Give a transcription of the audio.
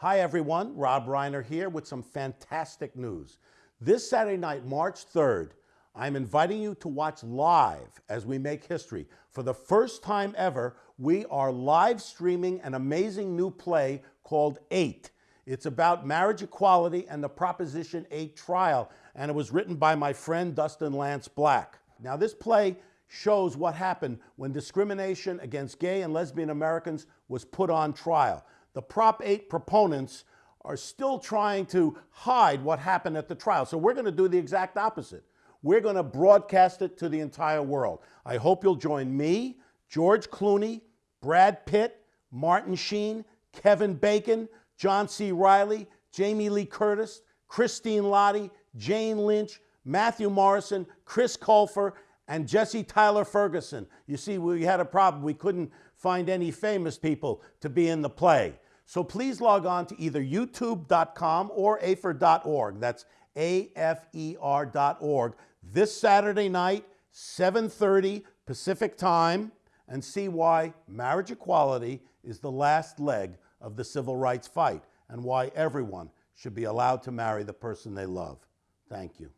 Hi, everyone. Rob Reiner here with some fantastic news. This Saturday night, March 3rd, I'm inviting you to watch live as we make history. For the first time ever, we are live streaming an amazing new play called Eight. It's about marriage equality and the Proposition 8 trial, and it was written by my friend Dustin Lance Black. Now, this play shows what happened when discrimination against gay and lesbian Americans was put on trial. The Prop 8 proponents are still trying to hide what happened at the trial. So we're going to do the exact opposite. We're going to broadcast it to the entire world. I hope you'll join me, George Clooney, Brad Pitt, Martin Sheen, Kevin Bacon, John C. Reilly, Jamie Lee Curtis, Christine Lahti, Jane Lynch, Matthew Morrison, Chris Colfer, and Jesse Tyler Ferguson. You see, we had a problem. We couldn't find any famous people to be in the play. So please log on to either youtube.com or afer.org. That's A-F-E-R.org this Saturday night, 7.30 Pacific time, and see why marriage equality is the last leg of the civil rights fight and why everyone should be allowed to marry the person they love. Thank you.